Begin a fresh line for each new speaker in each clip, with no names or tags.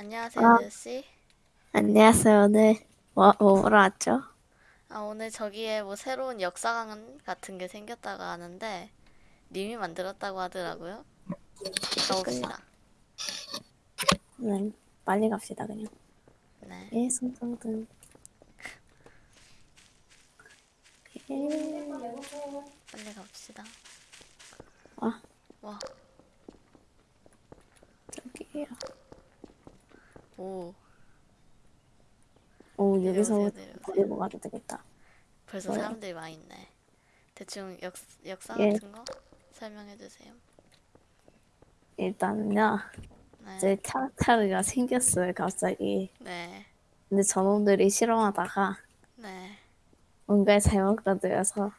안녕하세요,
아,
뉴씨.
안녕하세요. 오늘 뭐, 뭐 보러 왔죠?
아, 오늘 저기에 뭐 새로운 역사관 같은 게 생겼다고 하는데, 님이 만들었다고 하더라고요. 가봅시다.
네, 빨리 갑시다, 그냥.
네.
예, 손정등. 예.
빨리 갑시다.
아,
와,
저기요.
오,
오, 여기서. 버리고 가도 되겠다.
벌써
뭐요?
사람들이 많이 있네. 대충 역, 역사
예.
같은 거 설명해 주세요.
일단은요,
네.
이제 차르타르가 생겼어요, 갑자기.
네.
근데 저놈들이 실험하다가
네.
뭔가 잘못 건드려서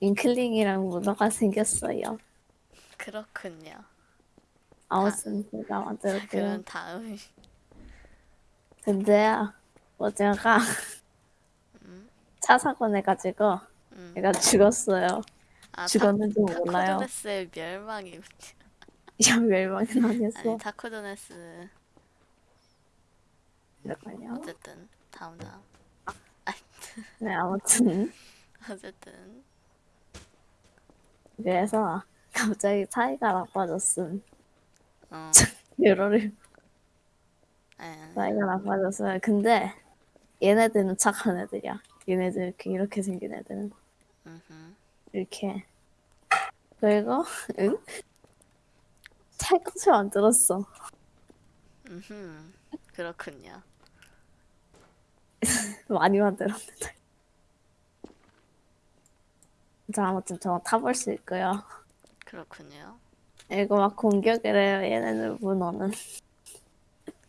윙클링이랑 문어가 생겼어요.
그렇군요.
아무튼 제가
자,
만들었고요.
그럼 다음.
근데요, 어제가
음,
차 사고 내가지고
음.
얘가 죽었어요.
아,
죽었는지
타,
몰라요.
타코드네스의 멸망이.
야 멸망은 아니었어.
아니, 타코드네스.
이렇군요.
어쨌든, 다음, 다음.
네 아무튼
어쨌든
그래서 갑자기 사이가 나빠졌음.
어,
여러를
예,
사이가 나빠졌어요. 근데 얘네들은 착한 애들이야. 얘네들 이렇게 이렇게 생긴 애들은
음흠.
이렇게 그리고 응? 찰것을 만들었어.
음흠. 그렇군요.
많이 만들었는데. 자 아무튼 저 타볼 수 있고요.
그렇군요.
이거 막 공격을 해요. 얘네들 문어는.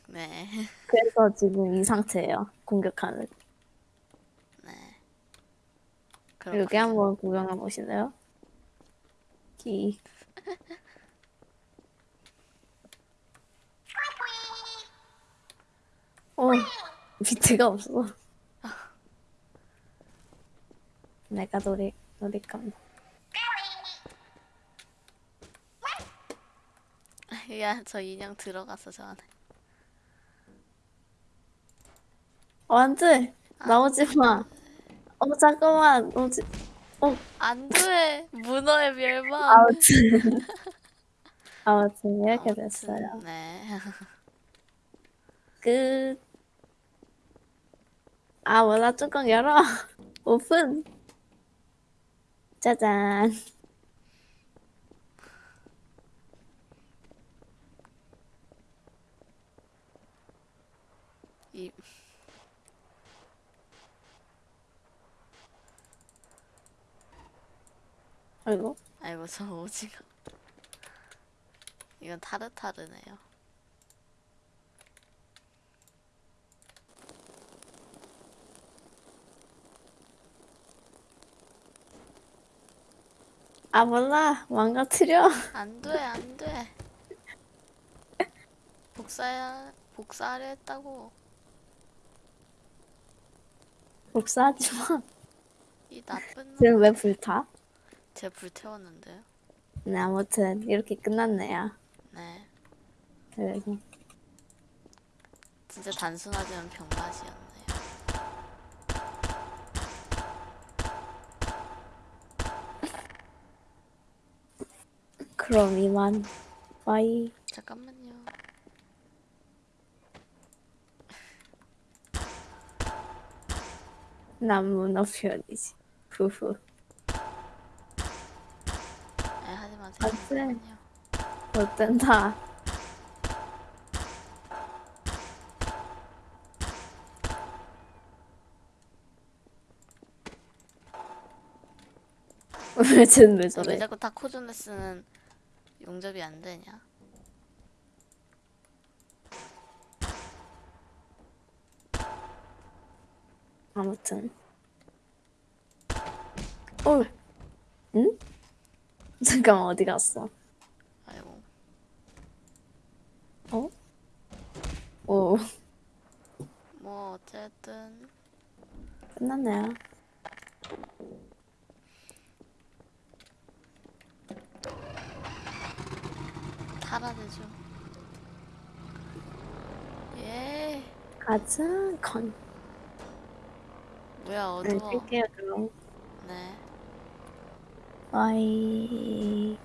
네,
그래서 지금 이 상태예요. 공격하는.
네.
여기
그렇군요.
한번 구경해 보실래요? 기. 어, 밑에가 없어. 내가 놀이, 놀이감.
야, 저 인형 들어가서 저 안에.
어, 안 돼! 나오지 마! 어, 잠깐만! 오지, 어,
안 돼! 문어의 멸망!
아무튼. 아무튼, 이렇게
아무튼,
됐어요.
네.
끝. 아, 뭐나 뚜껑 열어! 오픈! 짜잔.
이,
아이고.
아이고, 저 오징어. 이건 타르타르네요.
아, 몰라. 망가뜨려.
안 돼, 안 돼. 복사야, 복사하려 했다고.
복사하지 마.
이 나쁜 놈.
지금 왜 불타?
제가 불태웠는데요.
네, 아무튼 이렇게 끝났네요.
네.
그래서
진짜 단순하지만 병맛이었네요.
그럼 이만 빠이.
잠깐만요.
남문어 표현이지. 후후.
네, 하지 마세요.
안 돼.
잠깐만요.
어쩐다. 왜 쟤는
왜왜
저래?
자꾸 타코조네스는 용접이 안 되냐?
아무튼. 어, 응? 잠깐만 어디 갔어?
아이고.
어? 오,
뭐 어쨌든
끝났네요.
타라되죠.
가자 건.
뭐야
네,
어두워.
뜰게요 그럼.
네.
바이.